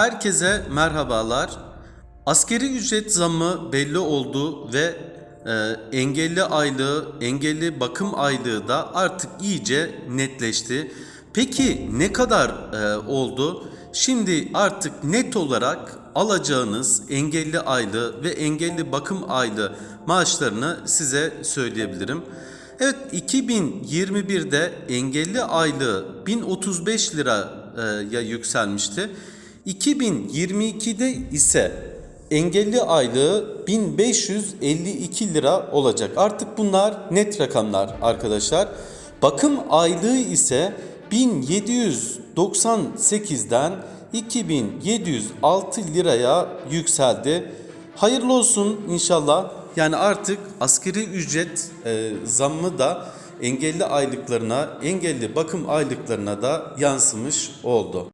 Herkese merhabalar. Askeri ücret zammı belli oldu ve e, engelli aylığı, engelli bakım aylığı da artık iyice netleşti. Peki ne kadar e, oldu? Şimdi artık net olarak alacağınız engelli aylığı ve engelli bakım aylığı maaşlarını size söyleyebilirim. Evet 2021'de engelli aylığı 1035 liraya yükselmişti. 2022'de ise engelli aylığı 1552 lira olacak. Artık bunlar net rakamlar arkadaşlar. Bakım aylığı ise 1798'den 2706 liraya yükseldi. Hayırlı olsun inşallah. Yani artık askeri ücret e, zammı da engelli aylıklarına, engelli bakım aylıklarına da yansımış oldu.